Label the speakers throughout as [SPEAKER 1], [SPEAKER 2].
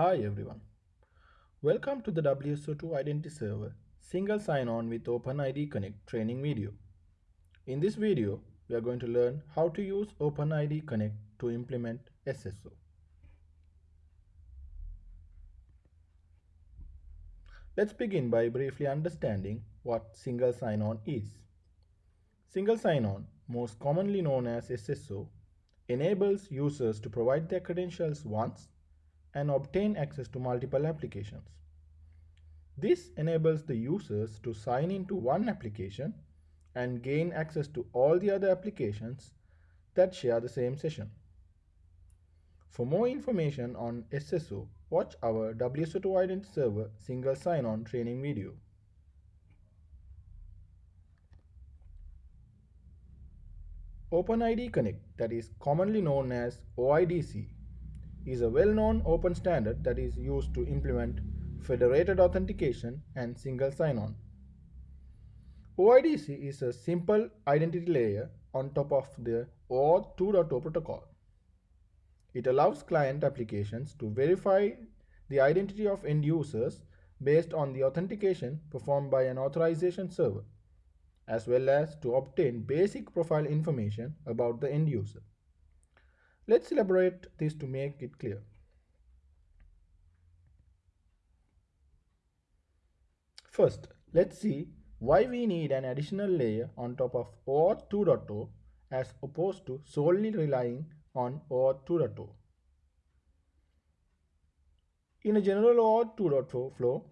[SPEAKER 1] Hi everyone. Welcome to the WSO2 Identity Server Single Sign-On with OpenID Connect training video. In this video, we are going to learn how to use OpenID Connect to implement SSO. Let's begin by briefly understanding what single sign-on is. Single sign-on, most commonly known as SSO, enables users to provide their credentials once and obtain access to multiple applications. This enables the users to sign into one application and gain access to all the other applications that share the same session. For more information on SSO, watch our WSO2 Identity Server single sign-on training video. OpenID Connect, that is commonly known as OIDC, is a well-known open standard that is used to implement federated authentication and single sign-on. OIDC is a simple identity layer on top of the OAuth 2.0 protocol. It allows client applications to verify the identity of end users based on the authentication performed by an authorization server, as well as to obtain basic profile information about the end user. Let's elaborate this to make it clear. First, let's see why we need an additional layer on top of OAuth 2.0 as opposed to solely relying on OAuth 2.0. In a general OAuth 2.0 flow,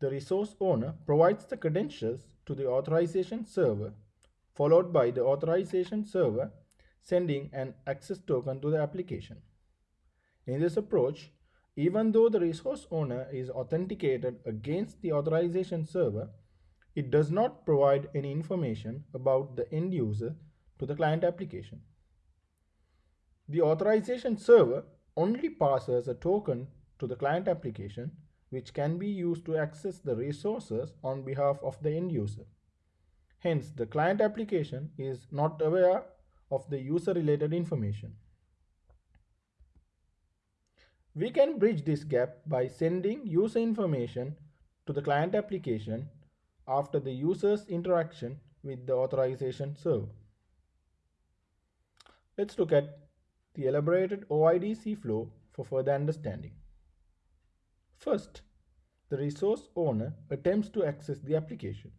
[SPEAKER 1] the resource owner provides the credentials to the authorization server, followed by the authorization server sending an access token to the application. In this approach, even though the resource owner is authenticated against the authorization server, it does not provide any information about the end user to the client application. The authorization server only passes a token to the client application which can be used to access the resources on behalf of the end user. Hence, the client application is not aware of the user related information. We can bridge this gap by sending user information to the client application after the user's interaction with the authorization server. Let's look at the elaborated OIDC flow for further understanding. First, the resource owner attempts to access the application.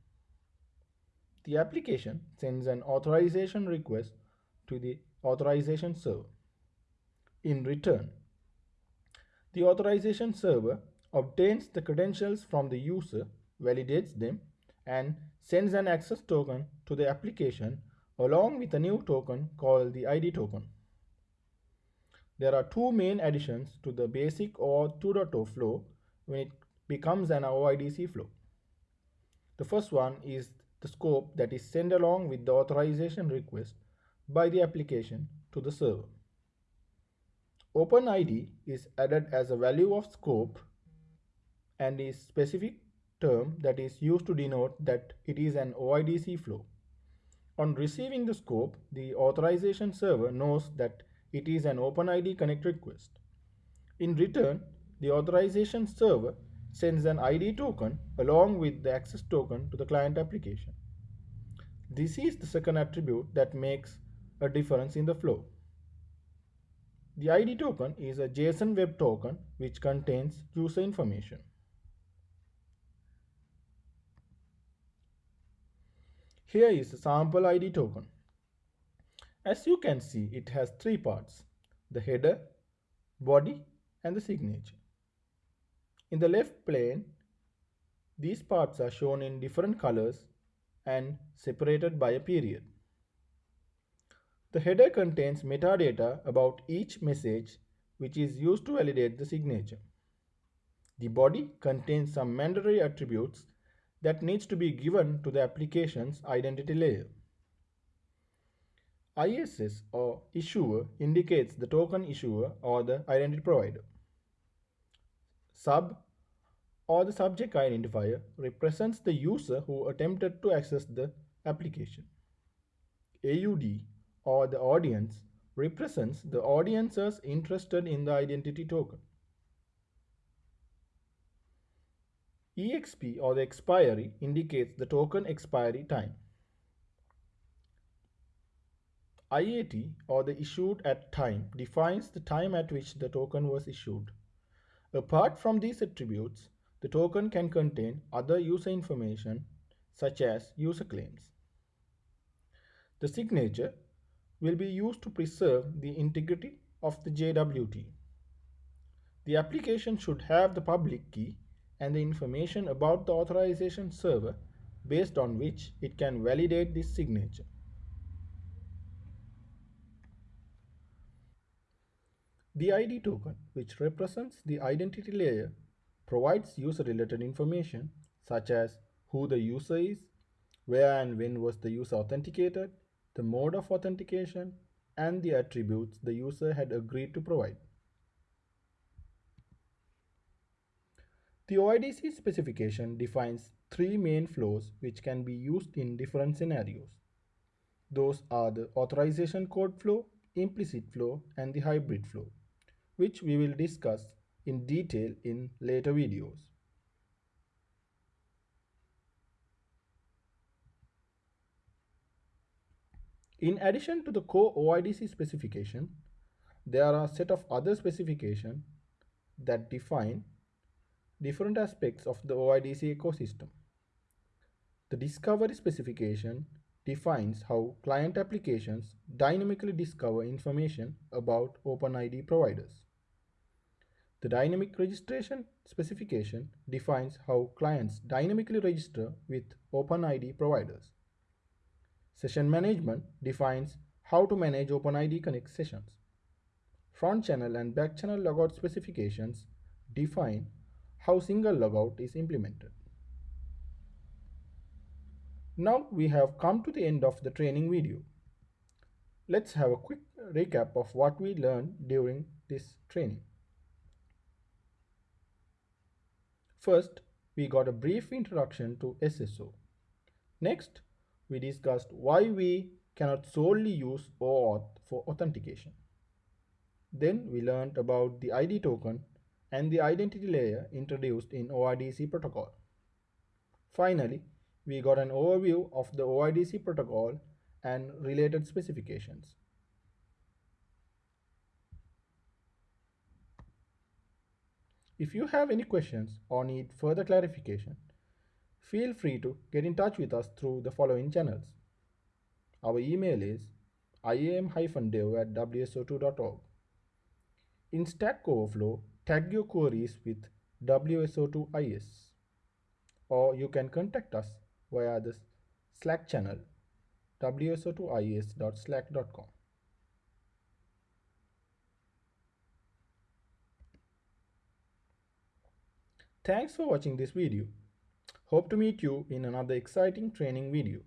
[SPEAKER 1] The application sends an authorization request to the authorization server. In return, the authorization server obtains the credentials from the user, validates them, and sends an access token to the application along with a new token called the ID token. There are two main additions to the basic OAuth 2.0 flow when it becomes an OIDC flow. The first one is the scope that is sent along with the authorization request by the application to the server. OpenID is added as a value of scope and is specific term that is used to denote that it is an OIDC flow. On receiving the scope, the authorization server knows that it is an OpenID connect request. In return, the authorization server sends an ID token along with the access token to the client application. This is the second attribute that makes a difference in the flow. The ID token is a JSON web token which contains user information. Here is a sample ID token. As you can see, it has three parts, the header, body, and the signature. In the left plane, these parts are shown in different colors and separated by a period. The header contains metadata about each message which is used to validate the signature. The body contains some mandatory attributes that needs to be given to the application's identity layer. ISS or issuer indicates the token issuer or the identity provider. Sub or the subject identifier represents the user who attempted to access the application. AUD or the audience represents the audiences interested in the identity token. EXP or the expiry indicates the token expiry time. IAT or the issued at time defines the time at which the token was issued. Apart from these attributes, the token can contain other user information such as user claims. The signature will be used to preserve the integrity of the JWT. The application should have the public key and the information about the authorization server based on which it can validate this signature. The ID token, which represents the identity layer, provides user-related information such as who the user is, where and when was the user authenticated, the mode of authentication, and the attributes the user had agreed to provide. The OIDC specification defines three main flows which can be used in different scenarios. Those are the authorization code flow, implicit flow, and the hybrid flow, which we will discuss in detail in later videos. In addition to the core OIDC specification, there are a set of other specifications that define different aspects of the OIDC ecosystem. The discovery specification defines how client applications dynamically discover information about OpenID providers. The dynamic registration specification defines how clients dynamically register with OpenID providers. Session management defines how to manage OpenID Connect sessions. Front channel and back channel logout specifications define how single logout is implemented. Now we have come to the end of the training video. Let's have a quick recap of what we learned during this training. First, we got a brief introduction to SSO. Next, we discussed why we cannot solely use OAuth for authentication. Then we learned about the ID token and the identity layer introduced in OIDC protocol. Finally, we got an overview of the OIDC protocol and related specifications. If you have any questions or need further clarification, feel free to get in touch with us through the following channels. Our email is iam-dev at wso2.org. In Stack Overflow, tag your queries with WSO2IS or you can contact us via the Slack channel wso2is.slack.com. Thanks for watching this video. Hope to meet you in another exciting training video.